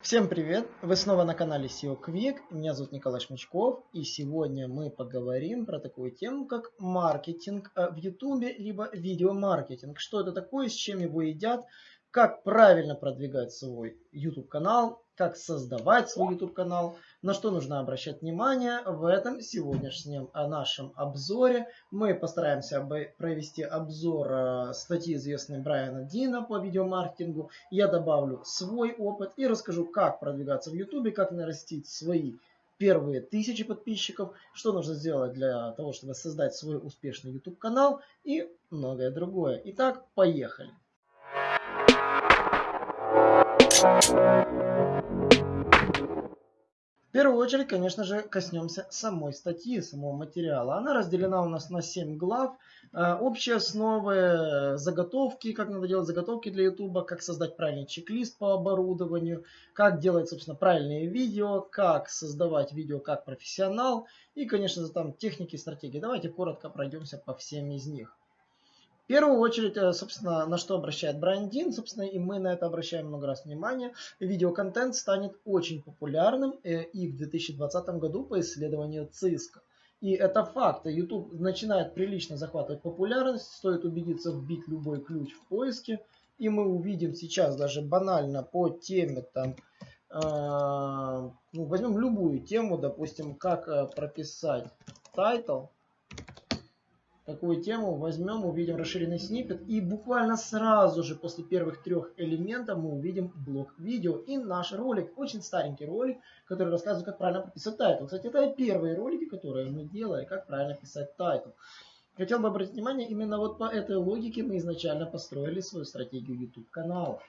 Всем привет! Вы снова на канале SEO Quick. Меня зовут Николай Шмачков. И сегодня мы поговорим про такую тему, как маркетинг э, в YouTube, либо видеомаркетинг. Что это такое, с чем его едят, как правильно продвигать свой YouTube канал, как создавать свой YouTube канал, на что нужно обращать внимание. В этом сегодняшнем э, нашем обзоре мы постараемся провести обзор э, статьи известной Брайана Дина по видеомаркетингу. Я добавлю свой опыт и расскажу, как продвигаться в YouTube, как нарастить свои первые тысячи подписчиков, что нужно сделать для того, чтобы создать свой успешный YouTube канал и многое другое. Итак, поехали. В первую очередь, конечно же, коснемся самой статьи, самого материала. Она разделена у нас на 7 глав. Э, общие основы, заготовки, как надо делать заготовки для YouTube, как создать правильный чек-лист по оборудованию, как делать, собственно, правильные видео, как создавать видео как профессионал и, конечно же, там техники и стратегии. Давайте коротко пройдемся по всем из них. В первую очередь, э, собственно, на что обращает Брайан Дин, собственно, и мы на это обращаем много раз внимание, видеоконтент станет очень популярным э, и в 2020 году по исследованию ЦИСКа. И это факт. YouTube начинает прилично захватывать популярность, стоит убедиться вбить любой ключ в поиске, и мы увидим сейчас даже банально по теме там, э, ну, возьмем любую тему, допустим, как э, прописать title, такую тему, возьмем, увидим расширенный снипет и буквально сразу же после первых трех элементов мы увидим блок видео и наш ролик, очень старенький ролик, который рассказывает, как правильно прописать title. Кстати, это первые ролики, которые мы делали, как правильно писать title. Хотел бы обратить внимание, именно вот по этой логике мы изначально построили свою стратегию YouTube канала.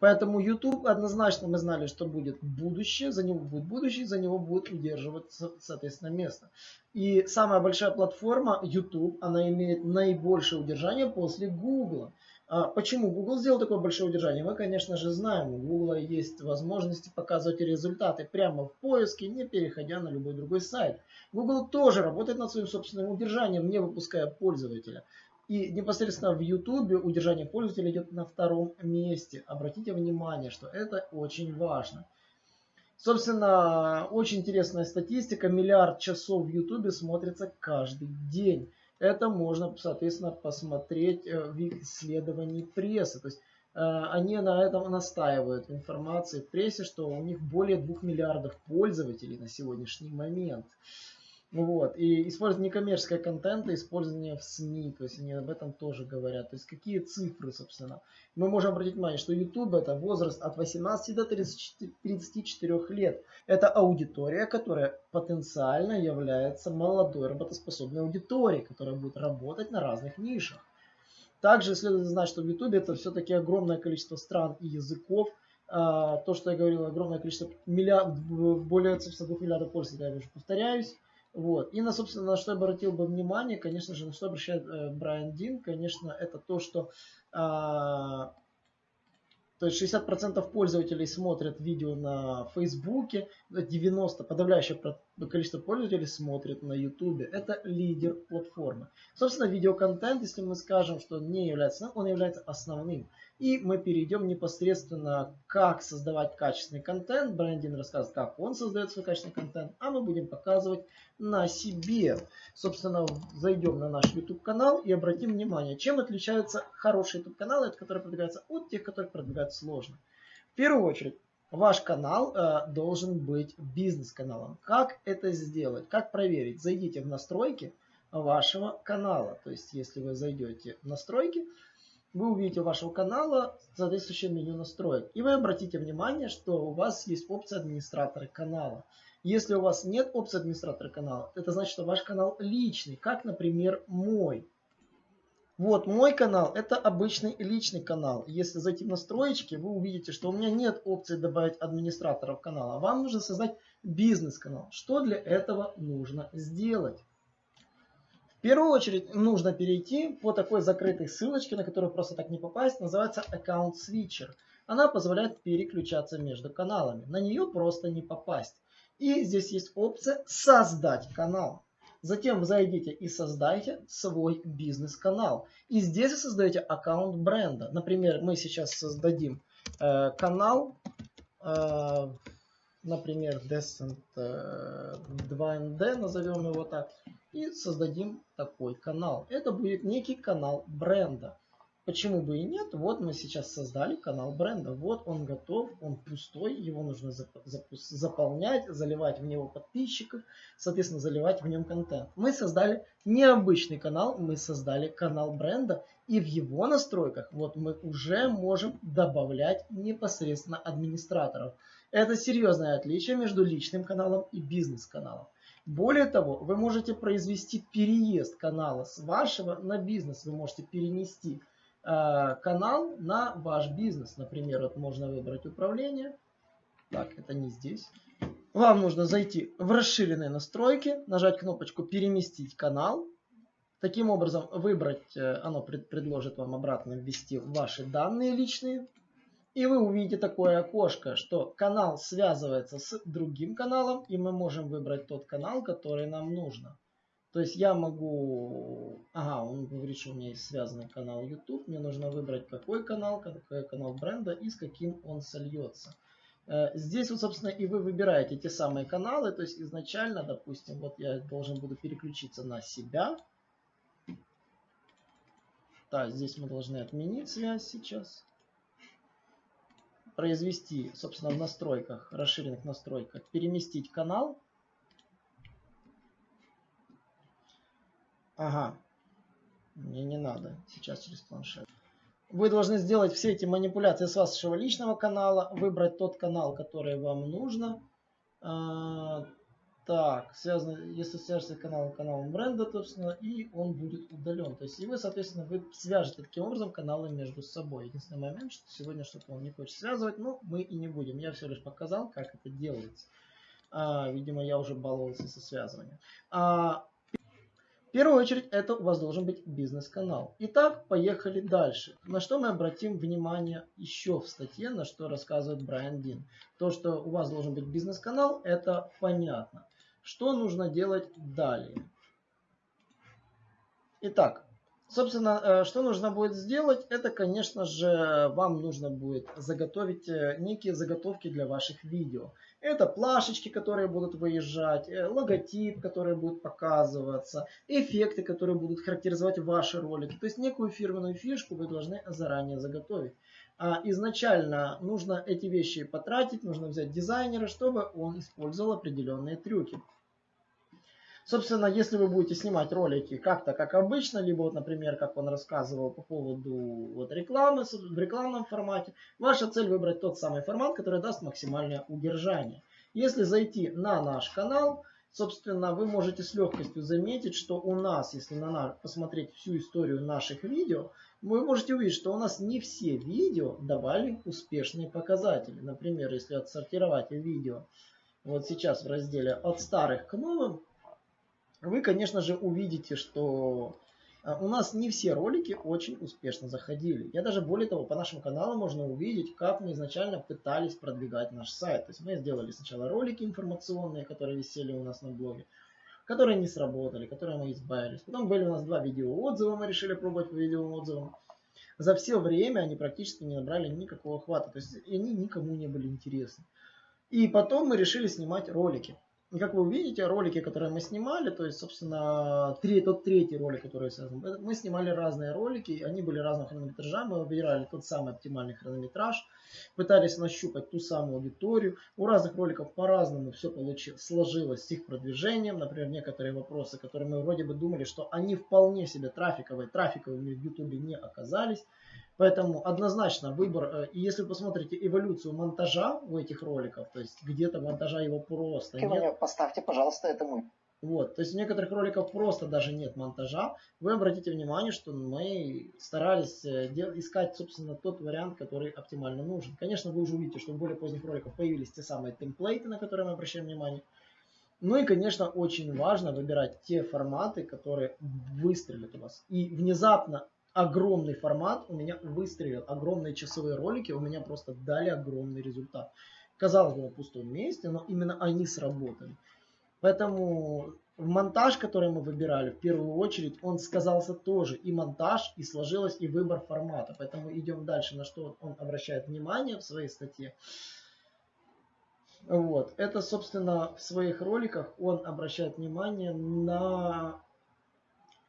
Поэтому YouTube однозначно мы знали, что будет будущее, за него будет будущее, за него будет удерживаться, соответственно, место. И самая большая платформа YouTube, она имеет наибольшее удержание после Google. А почему Google сделал такое большое удержание? Мы, конечно же, знаем, у Google есть возможности показывать результаты прямо в поиске, не переходя на любой другой сайт. Google тоже работает над своим собственным удержанием, не выпуская пользователя. И непосредственно в YouTube удержание пользователя идет на втором месте. Обратите внимание, что это очень важно. Собственно, очень интересная статистика. Миллиард часов в YouTube смотрится каждый день. Это можно, соответственно, посмотреть э, в исследовании прессы. То есть э, они на этом настаивают в информации в прессе, что у них более 2 миллиардов пользователей на сегодняшний момент. Вот. И использование некоммерческого контента, использование в СМИ, то есть они об этом тоже говорят. То есть какие цифры, собственно. Мы можем обратить внимание, что YouTube это возраст от 18 до 34, 34 лет. Это аудитория, которая потенциально является молодой работоспособной аудиторией, которая будет работать на разных нишах. Также следует знать, что в YouTube это все-таки огромное количество стран и языков. А, то, что я говорил, огромное количество, миллиард, более 2 миллиардов пользователей, я уже повторяюсь. Вот. И на, собственно, на что я обратил бы внимание, конечно же, на что обращает э, Брайан Дин, конечно, это то, что э, то есть 60% пользователей смотрят видео на Фейсбуке, 90% подавляющее количество пользователей смотрят на Ютубе. Это лидер платформы. Собственно, видеоконтент, если мы скажем, что не является, он является основным. И мы перейдем непосредственно, как создавать качественный контент. Брендин рассказывает, как он создает свой качественный контент, а мы будем показывать на себе. Собственно, зайдем на наш YouTube канал и обратим внимание, чем отличаются хорошие YouTube каналы, которые продвигаются от тех, которые продвигаются сложно. В первую очередь, ваш канал э, должен быть бизнес-каналом. Как это сделать? Как проверить? Зайдите в настройки вашего канала. То есть, если вы зайдете в настройки, вы увидите у вашего канала соответствующее меню настроек. И вы обратите внимание, что у вас есть опция администратора канала. Если у вас нет опции администратора канала, это значит, что ваш канал личный, как, например, мой. Вот мой канал, это обычный личный канал. Если зайти в настроечки, вы увидите, что у меня нет опции добавить администраторов канала. Вам нужно создать бизнес-канал. Что для этого нужно сделать? В первую очередь нужно перейти по такой закрытой ссылочке, на которую просто так не попасть. Называется Account Switcher. Она позволяет переключаться между каналами. На нее просто не попасть. И здесь есть опция «Создать канал». Затем зайдите и создайте свой бизнес-канал. И здесь вы создаете аккаунт бренда. Например, мы сейчас создадим э, канал э, например, Descent 2ND, назовем его так, и создадим такой канал. Это будет некий канал бренда. Почему бы и нет? Вот мы сейчас создали канал бренда. Вот он готов, он пустой, его нужно заполнять, заливать в него подписчиков, соответственно, заливать в нем контент. Мы создали необычный канал, мы создали канал бренда, и в его настройках вот мы уже можем добавлять непосредственно администраторов. Это серьезное отличие между личным каналом и бизнес-каналом. Более того, вы можете произвести переезд канала с вашего на бизнес. Вы можете перенести канал на ваш бизнес. Например, вот можно выбрать управление. Так, это не здесь. Вам нужно зайти в расширенные настройки, нажать кнопочку «Переместить канал». Таким образом, выбрать, э, оно предложит вам обратно ввести ваши данные личные. И вы увидите такое окошко, что канал связывается с другим каналом, и мы можем выбрать тот канал, который нам нужно. То есть я могу... Ага, он говорит, что у меня есть связанный канал YouTube. Мне нужно выбрать какой канал, какой канал бренда и с каким он сольется. Э, здесь вот, собственно, и вы выбираете те самые каналы. То есть изначально, допустим, вот я должен буду переключиться на себя. Так, здесь мы должны отменить связь сейчас. Произвести, собственно, в настройках, расширенных настройках, переместить канал. Ага. Мне не надо. Сейчас через планшет. Вы должны сделать все эти манипуляции с вашего личного канала, выбрать тот канал, который вам нужно. А, так, связано, если свяжется канал каналом бренда, собственно, и он будет удален. То есть, и вы, соответственно, вы свяжете таким образом каналы между собой. Единственный момент, что сегодня что-то он не хочет связывать, но мы и не будем. Я все лишь показал, как это делается. А, видимо, я уже баловался со связыванием. А, первую очередь это у вас должен быть бизнес-канал. Итак, поехали дальше. На что мы обратим внимание еще в статье, на что рассказывает Брайан Дин. То, что у вас должен быть бизнес-канал, это понятно. Что нужно делать далее? Итак, Собственно, э, что нужно будет сделать, это, конечно же, вам нужно будет заготовить э, некие заготовки для ваших видео. Это плашечки, которые будут выезжать, э, логотип, который будет показываться, эффекты, которые будут характеризовать ваши ролики. То есть некую фирменную фишку вы должны заранее заготовить. А изначально нужно эти вещи потратить, нужно взять дизайнера, чтобы он использовал определенные трюки. Собственно, если вы будете снимать ролики как-то, как обычно, либо вот, например, как он рассказывал по поводу вот рекламы в рекламном формате, ваша цель выбрать тот самый формат, который даст максимальное удержание. Если зайти на наш канал, собственно, вы можете с легкостью заметить, что у нас, если на наш, посмотреть всю историю наших видео, вы можете увидеть, что у нас не все видео давали успешные показатели. Например, если отсортировать видео вот сейчас в разделе от старых к новым, вы, конечно же, увидите, что а, у нас не все ролики очень успешно заходили. Я даже более того, по нашему каналу можно увидеть, как мы изначально пытались продвигать наш сайт. То есть мы сделали сначала ролики информационные, которые висели у нас на блоге, которые не сработали, которые мы избавились. Потом были у нас два видео отзыва, мы решили пробовать по видео отзывам. За все время они практически не набрали никакого охвата, то есть они никому не были интересны. И потом мы решили снимать ролики. И как вы увидите, ролики, которые мы снимали, то есть, собственно, три, тот третий ролик, который связан, мы снимали разные ролики, они были разного хронометража, мы выбирали тот самый оптимальный хронометраж, пытались нащупать ту самую аудиторию. У разных роликов по-разному все получилось, сложилось с их продвижением. Например, некоторые вопросы, которые мы вроде бы думали, что они вполне себе трафиковые, трафиковыми в YouTube не оказались. Поэтому однозначно выбор, э, и если вы посмотрите эволюцию монтажа у этих роликов, то есть где-то монтажа его просто нет. Поставьте, пожалуйста, это мой. Вот, то есть у некоторых роликов просто даже нет монтажа. Вы обратите внимание, что мы старались э, искать, собственно, тот вариант, который оптимально нужен. Конечно, вы уже увидите, что в более поздних роликах появились те самые темплейты, на которые мы обращаем внимание. Ну и, конечно, очень важно выбирать те форматы, которые выстрелят у вас. И внезапно огромный формат у меня выстрелил. Огромные часовые ролики у меня просто дали огромный результат. Казалось бы, на пустом месте, но именно они сработали. Поэтому монтаж, который мы выбирали, в первую очередь, он сказался тоже. И монтаж, и сложилось, и выбор формата. Поэтому идем дальше, на что он обращает внимание в своей статье. Вот. Это, собственно, в своих роликах он обращает внимание на,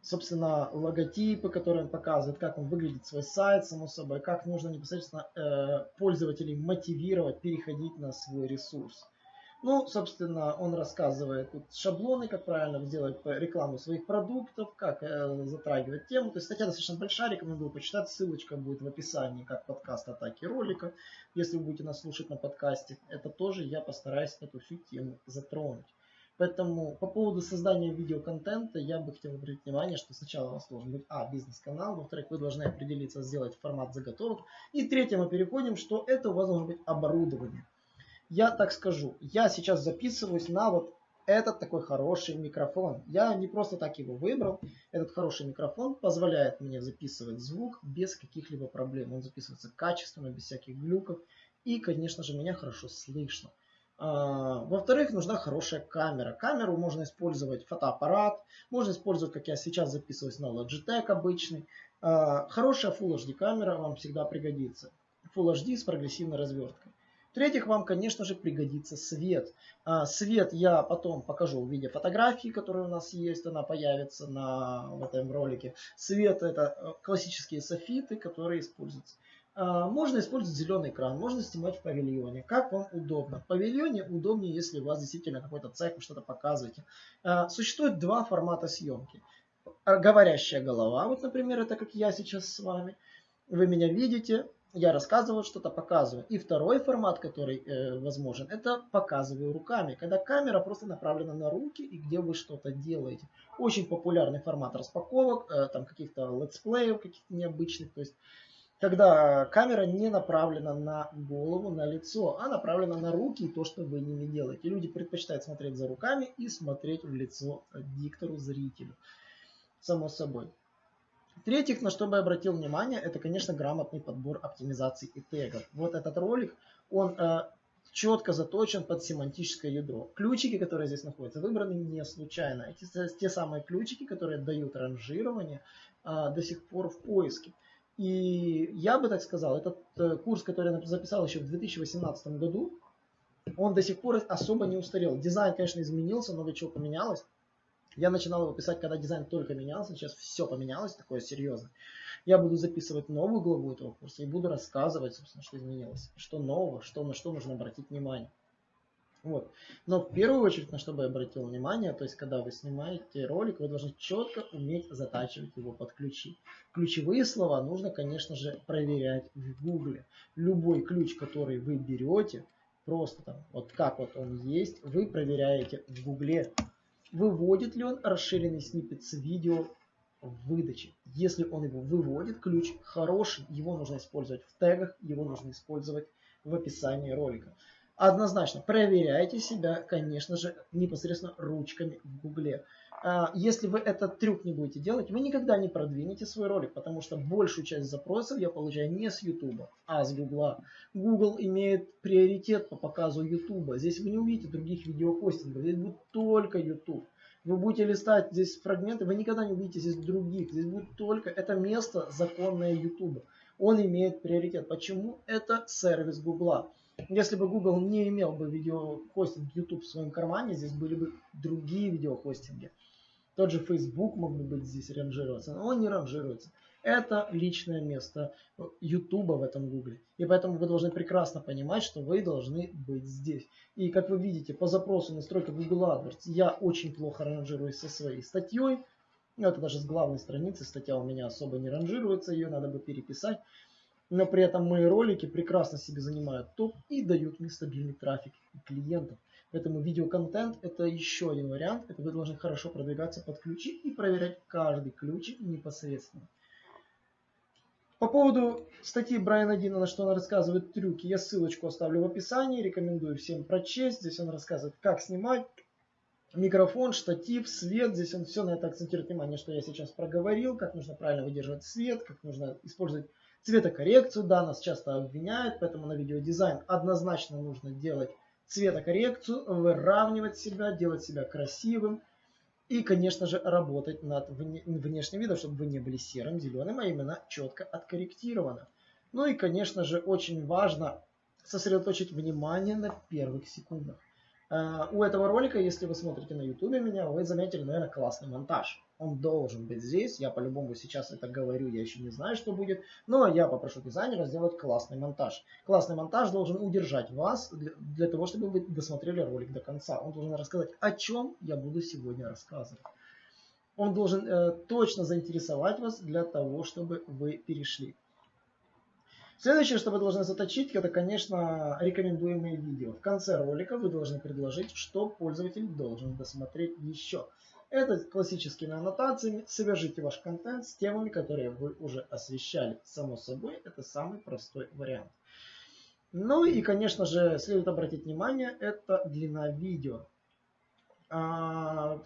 собственно, логотипы, которые он показывает, как он выглядит свой сайт, само собой, как нужно непосредственно э, пользователей мотивировать переходить на свой ресурс. Ну, собственно, он рассказывает тут шаблоны, как правильно сделать рекламу своих продуктов, как э, затрагивать тему. То есть статья достаточно большая, рекомендую почитать. Ссылочка будет в описании, как подкаст атаки ролика. Если вы будете нас слушать на подкасте, это тоже я постараюсь эту всю тему затронуть. Поэтому по поводу создания видеоконтента я бы хотел обратить внимание, что сначала у вас должен быть а, бизнес-канал, во-вторых, вы должны определиться, сделать формат заготовок. И третье мы переходим, что это у вас должно быть оборудование я так скажу, я сейчас записываюсь на вот этот такой хороший микрофон. Я не просто так его выбрал. Этот хороший микрофон позволяет мне записывать звук без каких-либо проблем. Он записывается качественно, без всяких глюков. И, конечно же, меня хорошо слышно. А, во-вторых, нужна хорошая камера. Камеру можно использовать фотоаппарат, можно использовать, как я сейчас записываюсь на Logitech обычный. А, хорошая Full HD камера вам всегда пригодится. Full HD с прогрессивной разверткой. В-третьих, вам, конечно же, пригодится свет. А, свет я потом покажу в виде фотографии, которая у нас есть, она появится на в этом ролике. Свет это э, классические софиты, которые используются. А, можно использовать зеленый экран, можно снимать в павильоне, как вам удобно. В павильоне удобнее, если у вас действительно какой-то цех, вы что-то показываете. А, существует два формата съемки. Говорящая голова, вот, например, это как я сейчас с вами. Вы меня видите, я рассказываю что-то, показываю. И второй формат, который э, возможен, это показываю руками, когда камера просто направлена на руки и где вы что-то делаете. Очень популярный формат распаковок, э, там каких-то летсплеев, каких-то необычных. То есть, когда камера не направлена на голову, на лицо, а направлена на руки и то, что вы ними делаете. Люди предпочитают смотреть за руками и смотреть в лицо диктору, зрителю. Само собой. В-третьих, на что бы я обратил внимание, это, конечно, грамотный подбор оптимизаций и тегов. Вот этот ролик, он э, четко заточен под семантическое ядро. Ключики, которые здесь находятся, выбраны не случайно. Эти те самые ключики, которые дают ранжирование э, до сих пор в поиске. И я бы так сказал, этот э, курс, который я записал еще в 2018 году, он до сих пор особо не устарел. Дизайн, конечно, изменился, много чего поменялось. Я начинал его писать, когда дизайн только менялся, сейчас все поменялось, такое серьезно. Я буду записывать новую главу этого курса и буду рассказывать, собственно, что изменилось, что нового, что, на что нужно обратить внимание. Вот. Но в первую очередь, на что бы я обратил внимание, то есть, когда вы снимаете ролик, вы должны четко уметь затачивать его под ключи. Ключевые слова нужно, конечно же, проверять в Гугле. Любой ключ, который вы берете, просто там, вот как вот он есть, вы проверяете в Гугле выводит ли он расширенный сниппет с видео в выдаче. Если он его выводит, ключ хороший, его нужно использовать в тегах, его нужно использовать в описании ролика. Однозначно проверяйте себя, конечно же, непосредственно ручками в гугле. А, если вы этот трюк не будете делать, вы никогда не продвинете свой ролик, потому что большую часть запросов я получаю не с YouTube, а с Google. Google имеет приоритет по показу YouTube. Здесь вы не увидите других видеохостингов, здесь будет только YouTube. Вы будете листать здесь фрагменты, вы никогда не увидите здесь других. Здесь будет только это место законное YouTube. Он имеет приоритет. Почему? Это сервис Google. Если бы Google не имел бы видеохостинг YouTube в своем кармане, здесь были бы другие видеохостинги. Тот же Facebook мог бы быть здесь ранжироваться, но он не ранжируется. Это личное место YouTube в этом Гугле. И поэтому вы должны прекрасно понимать, что вы должны быть здесь. И как вы видите, по запросу настройка Google AdWords я очень плохо ранжируюсь со своей статьей. Ну, это даже с главной страницы статья у меня особо не ранжируется, ее надо бы переписать. Но при этом мои ролики прекрасно себе занимают топ и дают мне стабильный трафик клиентов. Поэтому видеоконтент это еще один вариант. Это вы должны хорошо продвигаться под ключи и проверять каждый ключик непосредственно. По поводу статьи Брайана Дина, на что он рассказывает трюки, я ссылочку оставлю в описании, рекомендую всем прочесть. Здесь он рассказывает, как снимать микрофон, штатив, свет. Здесь он все на это акцентирует внимание, что я сейчас проговорил, как нужно правильно выдерживать свет, как нужно использовать цветокоррекцию. Да, нас часто обвиняют, поэтому на видеодизайн однозначно нужно делать цветокоррекцию, выравнивать себя, делать себя красивым. И, конечно же, работать над внешним видом, чтобы вы не были серым, зеленым, а именно четко откорректировано. Ну и, конечно же, очень важно сосредоточить внимание на первых секундах. Э, у этого ролика, если вы смотрите на YouTube меня, вы заметили, наверное, классный монтаж. Он должен быть здесь. Я по-любому сейчас это говорю, я еще не знаю, что будет. Но я попрошу дизайнера сделать классный монтаж. Классный монтаж должен удержать вас для, для того, чтобы вы досмотрели ролик до конца. Он должен рассказать, о чем я буду сегодня рассказывать. Он должен э, точно заинтересовать вас для того, чтобы вы перешли. Следующее, что вы должны заточить, это, конечно, рекомендуемые видео. В конце ролика вы должны предложить, что пользователь должен досмотреть еще. Это классическими аннотациями. Свяжите ваш контент с темами, которые вы уже освещали. Само собой, это самый простой вариант. Ну и, конечно же, следует обратить внимание, это длина видео. А,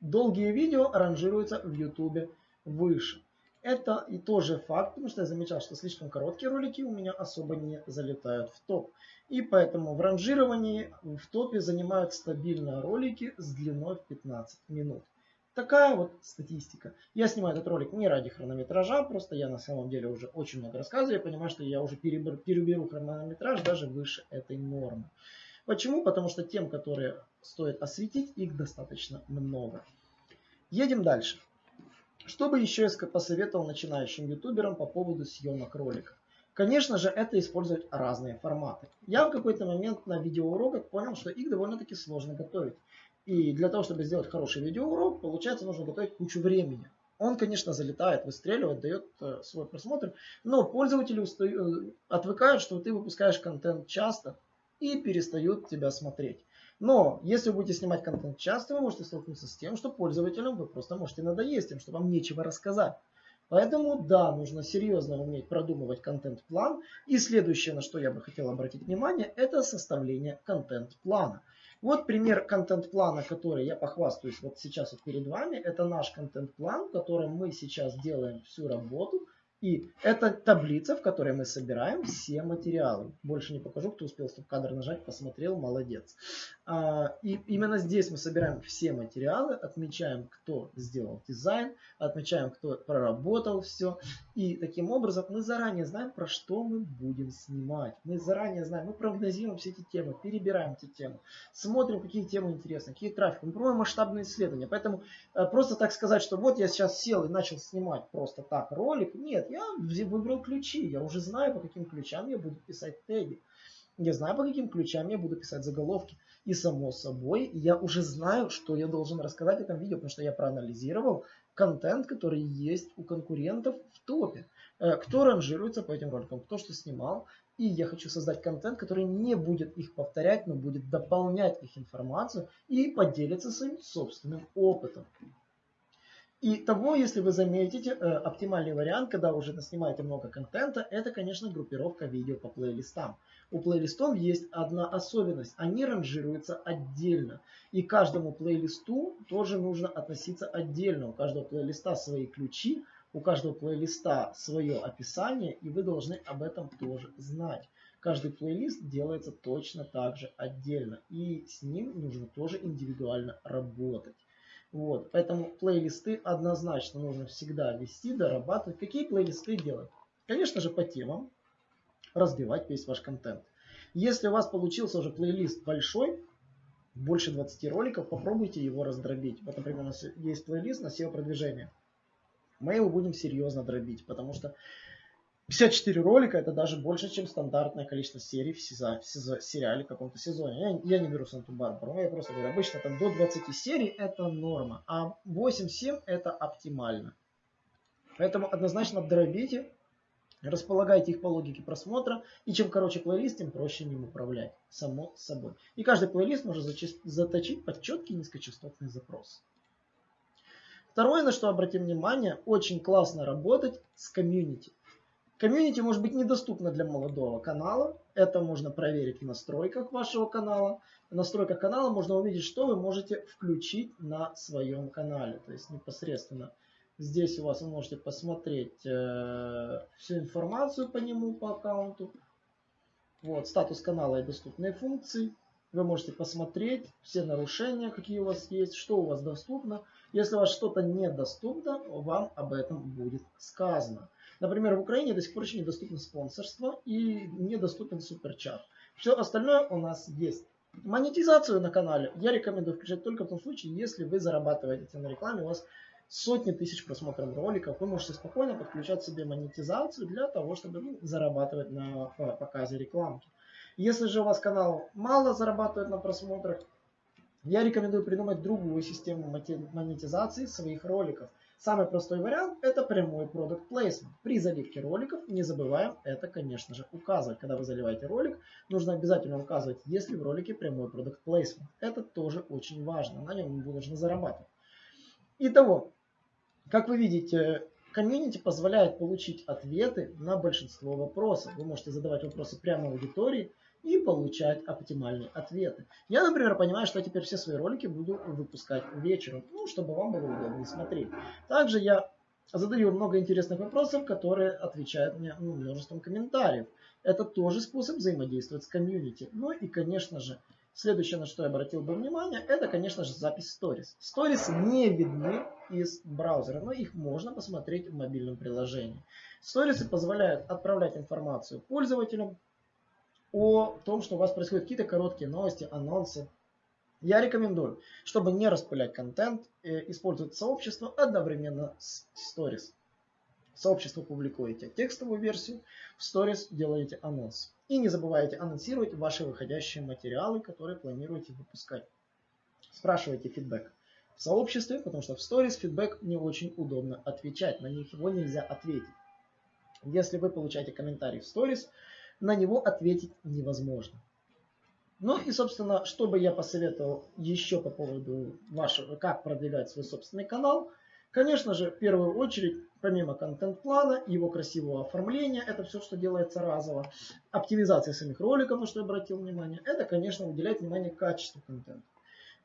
долгие видео ранжируются в YouTube выше. Это и тоже факт, потому что я замечал, что слишком короткие ролики у меня особо не залетают в топ. И поэтому в ранжировании в топе занимают стабильно ролики с длиной в 15 минут. Такая вот статистика. Я снимаю этот ролик не ради хронометража, просто я на самом деле уже очень много рассказываю. Я понимаю, что я уже переберу, переберу хронометраж даже выше этой нормы. Почему? Потому что тем, которые стоит осветить, их достаточно много. Едем дальше. Что бы еще я посоветовал начинающим ютуберам по поводу съемок роликов? Конечно же, это использовать разные форматы. Я в какой-то момент на видеоуроках понял, что их довольно-таки сложно готовить. И для того, чтобы сделать хороший видеоурок, получается, нужно готовить кучу времени. Он, конечно, залетает, выстреливает, дает э, свой просмотр, но пользователи устаю, э, отвыкают, что ты выпускаешь контент часто и перестают тебя смотреть. Но если вы будете снимать контент часто, вы можете столкнуться с тем, что пользователям вы просто можете надоесть им, что вам нечего рассказать. Поэтому да, нужно серьезно уметь продумывать контент-план. И следующее, на что я бы хотел обратить внимание, это составление контент-плана. Вот пример контент-плана, который я похвастаюсь вот сейчас вот перед вами. Это наш контент-план, в котором мы сейчас делаем всю работу и это таблица, в которой мы собираем все материалы. Больше не покажу, кто успел стоп-кадр нажать, посмотрел, молодец. А, и именно здесь мы собираем все материалы, отмечаем, кто сделал дизайн, отмечаем, кто проработал все. И таким образом мы заранее знаем, про что мы будем снимать. Мы заранее знаем, мы прогнозируем все эти темы, перебираем эти темы, смотрим, какие темы интересны, какие трафики. Мы проводим масштабные исследования. Поэтому э, просто так сказать, что вот я сейчас сел и начал снимать просто так ролик, нет, я выбрал ключи, я уже знаю, по каким ключам я буду писать теги. Я знаю, по каким ключам я буду писать заголовки. И само собой, я уже знаю, что я должен рассказать в этом видео, потому что я проанализировал контент, который есть у конкурентов в топе. Э, кто ранжируется по этим роликам, кто что снимал. И я хочу создать контент, который не будет их повторять, но будет дополнять их информацию и поделиться своим собственным опытом. И того, если вы заметите, э, оптимальный вариант, когда уже снимаете много контента, это, конечно, группировка видео по плейлистам. У плейлистов есть одна особенность. Они ранжируются отдельно. И каждому плейлисту тоже нужно относиться отдельно. У каждого плейлиста свои ключи, у каждого плейлиста свое описание, и вы должны об этом тоже знать. Каждый плейлист делается точно так же отдельно. И с ним нужно тоже индивидуально работать. Вот, поэтому плейлисты однозначно нужно всегда вести, дорабатывать. Какие плейлисты делать? Конечно же, по темам разбивать весь ваш контент. Если у вас получился уже плейлист большой, больше 20 роликов, попробуйте его раздробить. Вот, например, у нас есть плейлист на SEO-продвижение. Мы его будем серьезно дробить, потому что 54 ролика это даже больше, чем стандартное количество серий в, сезо, в сезо, сериале в каком-то сезоне. Я, я не беру Санту-Барбару, я просто говорю, обычно там до 20 серий это норма, а 8-7 это оптимально. Поэтому однозначно дробите, располагайте их по логике просмотра, и чем короче плейлист, тем проще им управлять, само собой. И каждый плейлист можно заточить под четкий низкочастотный запрос. Второе, на что обратим внимание, очень классно работать с комьюнити. Комьюнити может быть недоступно для молодого канала. Это можно проверить в настройках вашего канала. В настройках канала можно увидеть, что вы можете включить на своем канале. То есть непосредственно здесь у вас вы можете посмотреть э, всю информацию по нему, по аккаунту. Вот, статус канала и доступные функции. Вы можете посмотреть все нарушения, какие у вас есть, что у вас доступно. Если у вас что-то недоступно, вам об этом будет сказано. Например, в Украине до сих пор еще недоступно спонсорство и недоступен суперчат. Все остальное у нас есть. Монетизацию на канале я рекомендую включать только в том случае, если вы зарабатываете на рекламе, у вас сотни тысяч просмотров роликов, вы можете спокойно подключать себе монетизацию для того, чтобы ну, зарабатывать на показе рекламки. Если же у вас канал мало зарабатывает на просмотрах, я рекомендую придумать другую систему монетизации своих роликов. Самый простой вариант это прямой product placement. При заливке роликов не забываем это, конечно же, указывать. Когда вы заливаете ролик, нужно обязательно указывать, есть ли в ролике прямой product placement. Это тоже очень важно. На нем должны зарабатывать. Итого, как вы видите, комьюнити позволяет получить ответы на большинство вопросов. Вы можете задавать вопросы прямо аудитории и получать оптимальные ответы. Я, например, понимаю, что теперь все свои ролики буду выпускать вечером, ну, чтобы вам было удобнее смотреть. Также я задаю много интересных вопросов, которые отвечают мне ну, множеством комментариев. Это тоже способ взаимодействовать с комьюнити. Ну и, конечно же, следующее, на что я обратил бы внимание, это, конечно же, запись сторис. Сторис не видны из браузера, но их можно посмотреть в мобильном приложении. Сторисы позволяют отправлять информацию пользователям, о том, что у вас происходят какие-то короткие новости, анонсы. Я рекомендую, чтобы не распылять контент, э, использовать сообщество одновременно с. В сообщество публикуете текстовую версию, в Stories делаете анонс. И не забывайте анонсировать ваши выходящие материалы, которые планируете выпускать. Спрашивайте фидбэк в сообществе, потому что в Stories фидбэк не очень удобно отвечать, на них его нельзя ответить. Если вы получаете комментарий в Stories, на него ответить невозможно. Ну и, собственно, что бы я посоветовал еще по поводу вашего, как продвигать свой собственный канал. Конечно же, в первую очередь, помимо контент-плана, его красивого оформления, это все, что делается разово, оптимизация самих роликов, на что я обратил внимание, это, конечно, уделять внимание качеству контента.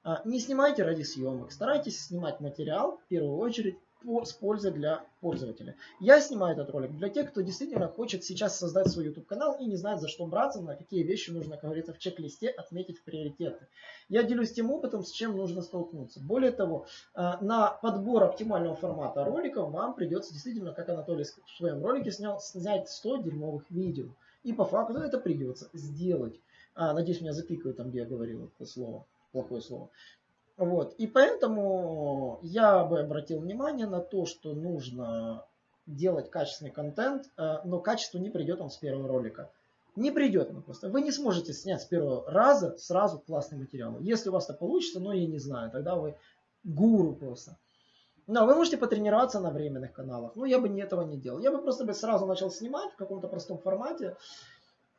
А, не снимайте ради съемок, старайтесь снимать материал, в первую очередь, с пользой для пользователя. Я снимаю этот ролик для тех, кто действительно хочет сейчас создать свой YouTube канал и не знает, за что браться, на какие вещи нужно, как говорится, в чек-листе отметить в приоритеты. Я делюсь тем опытом, с чем нужно столкнуться. Более того, э, на подбор оптимального формата роликов вам придется действительно, как Анатолий в своем ролике снял, снять 100 дерьмовых видео. И по факту это придется сделать. А, надеюсь, меня запикают там, где я говорил это слово, плохое слово. Вот. И поэтому я бы обратил внимание на то, что нужно делать качественный контент, э, но качество не придет вам с первого ролика. Не придет оно просто. Вы не сможете снять с первого раза сразу классный материал. Если у вас это получится, но я не знаю, тогда вы гуру просто. Но вы можете потренироваться на временных каналах. Но я бы не этого не делал. Я бы просто бы сразу начал снимать в каком-то простом формате.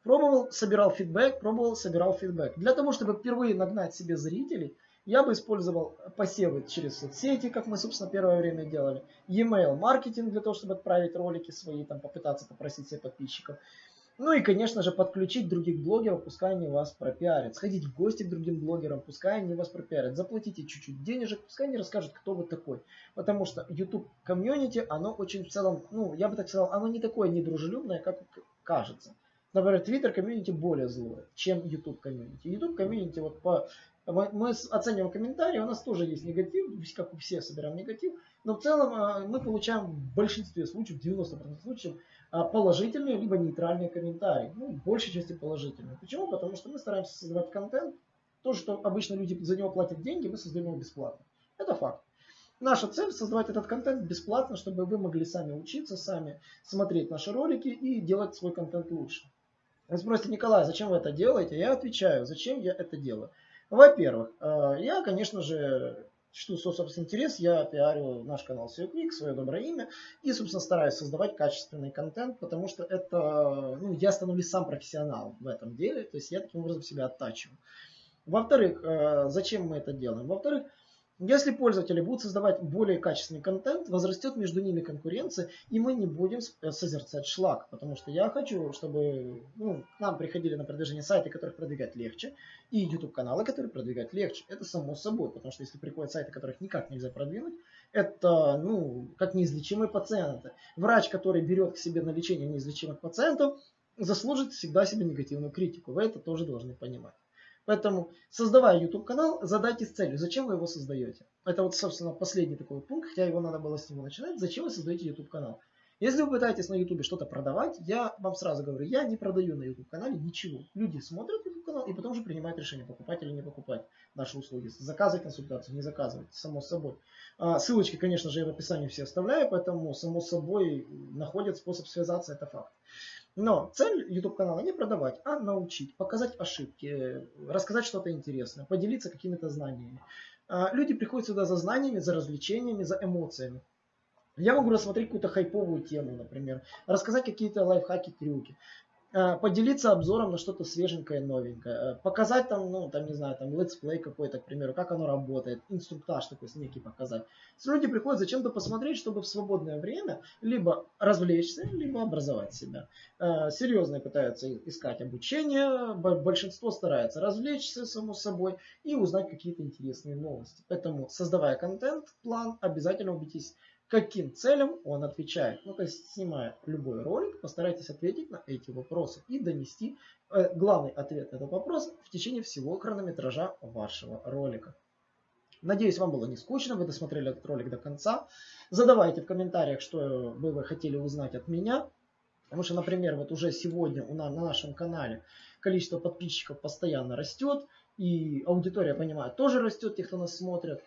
Пробовал, собирал фидбэк, пробовал, собирал фидбэк. Для того, чтобы впервые нагнать себе зрителей – я бы использовал посевы через соцсети, как мы, собственно, первое время делали. E-mail маркетинг для того, чтобы отправить ролики свои, там, попытаться попросить себе подписчиков. Ну и, конечно же, подключить других блогеров, пускай они вас пропиарят. Сходить в гости к другим блогерам, пускай они вас пропиарят. Заплатите чуть-чуть денежек, пускай они расскажут, кто вы такой. Потому что YouTube комьюнити, оно очень в целом, ну, я бы так сказал, оно не такое недружелюбное, как кажется. Например, Twitter комьюнити более злое, чем YouTube комьюнити. YouTube комьюнити вот по мы оцениваем комментарии, у нас тоже есть негатив, как у всех собираем негатив, но в целом а, мы получаем в большинстве случаев, 90% случаев, а, положительные либо нейтральные комментарии. Ну, в большей части положительные. Почему? Потому что мы стараемся создавать контент. То, что обычно люди за него платят деньги, мы создаем его бесплатно. Это факт. Наша цель создавать этот контент бесплатно, чтобы вы могли сами учиться, сами смотреть наши ролики и делать свой контент лучше. Вы спросите, Николай, зачем вы это делаете? Я отвечаю, зачем я это делаю. Во-первых, э, я, конечно же, что, собственно, интерес, я пиарю наш канал SEO свое доброе имя, и, собственно, стараюсь создавать качественный контент, потому что это, ну, я становлюсь сам профессионалом в этом деле, то есть я таким образом себя оттачиваю. Во-вторых, э, зачем мы это делаем? Во-вторых, если пользователи будут создавать более качественный контент, возрастет между ними конкуренция, и мы не будем э, созерцать шлак. Потому что я хочу, чтобы ну, к нам приходили на продвижение сайты, которых продвигать легче, и YouTube каналы, которые продвигать легче. Это само собой, потому что если приходят сайты, которых никак нельзя продвинуть, это ну, как неизлечимые пациенты. Врач, который берет к себе на лечение неизлечимых пациентов, заслужит всегда себе негативную критику. Вы это тоже должны понимать. Поэтому, создавая YouTube канал, задайтесь целью, зачем вы его создаете. Это вот, собственно, последний такой пункт, хотя его надо было с него начинать. Зачем вы создаете YouTube канал? Если вы пытаетесь на YouTube что-то продавать, я вам сразу говорю, я не продаю на YouTube канале ничего. Люди смотрят YouTube канал и потом уже принимают решение, покупать или не покупать наши услуги. Заказывать консультацию, не заказывать, само собой. А, ссылочки, конечно же, я в описании все оставляю, поэтому само собой находят способ связаться, это факт. Но цель YouTube канала не продавать, а научить, показать ошибки, рассказать что-то интересное, поделиться какими-то знаниями. А, люди приходят сюда за знаниями, за развлечениями, за эмоциями. Я могу рассмотреть какую-то хайповую тему, например, рассказать какие-то лайфхаки, трюки, э, поделиться обзором на что-то свеженькое, новенькое, э, показать там, ну, там, не знаю, там, летсплей какой-то, к примеру, как оно работает, инструктаж такой некий показать. Люди приходят зачем-то посмотреть, чтобы в свободное время либо развлечься, либо образовать себя. Э, серьезные пытаются искать обучение, большинство старается развлечься, само собой, и узнать какие-то интересные новости. Поэтому, создавая контент, план, обязательно убедитесь, каким целям он отвечает. Ну, то есть, снимая любой ролик, постарайтесь ответить на эти вопросы и донести э, главный ответ на этот вопрос в течение всего хронометража вашего ролика. Надеюсь, вам было не скучно, вы досмотрели этот ролик до конца. Задавайте в комментариях, что бы вы хотели узнать от меня. Потому что, например, вот уже сегодня у нас, на нашем канале количество подписчиков постоянно растет. И аудитория, понимаю, тоже растет, тех, кто нас смотрит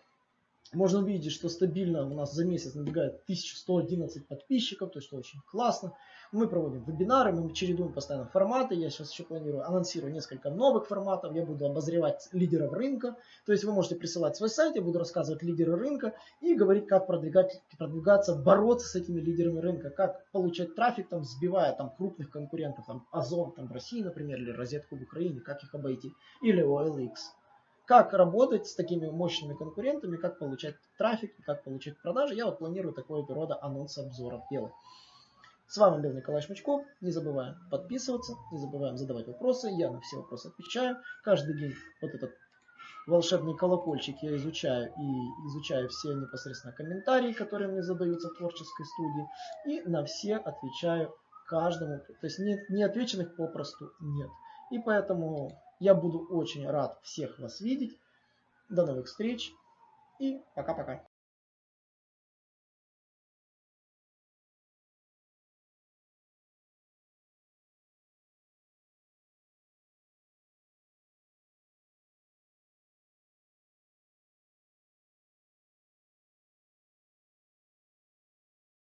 можно увидеть, что стабильно у нас за месяц набегает 1111 подписчиков, то есть что очень классно. Мы проводим вебинары, мы чередуем постоянно форматы. Я сейчас еще планирую, анонсирую несколько новых форматов. Я буду обозревать лидеров рынка. То есть вы можете присылать свой сайт, я буду рассказывать лидеры рынка и говорить, как продвигать, продвигаться, бороться с этими лидерами рынка, как получать трафик, там, сбивая там, крупных конкурентов, там, Озон там, в России, например, или Розетку в Украине, как их обойти, или OLX как работать с такими мощными конкурентами, как получать трафик, как получать продажи. Я вот планирую такого рода анонсы обзоров делать. С вами был Николай Шмачков. Не забываем подписываться, не забываем задавать вопросы. Я на все вопросы отвечаю. Каждый день вот этот волшебный колокольчик я изучаю и изучаю все непосредственно комментарии, которые мне задаются в творческой студии. И на все отвечаю каждому. То есть не, не отвеченных попросту нет. И поэтому я буду очень рад всех вас видеть. До новых встреч и пока-пока.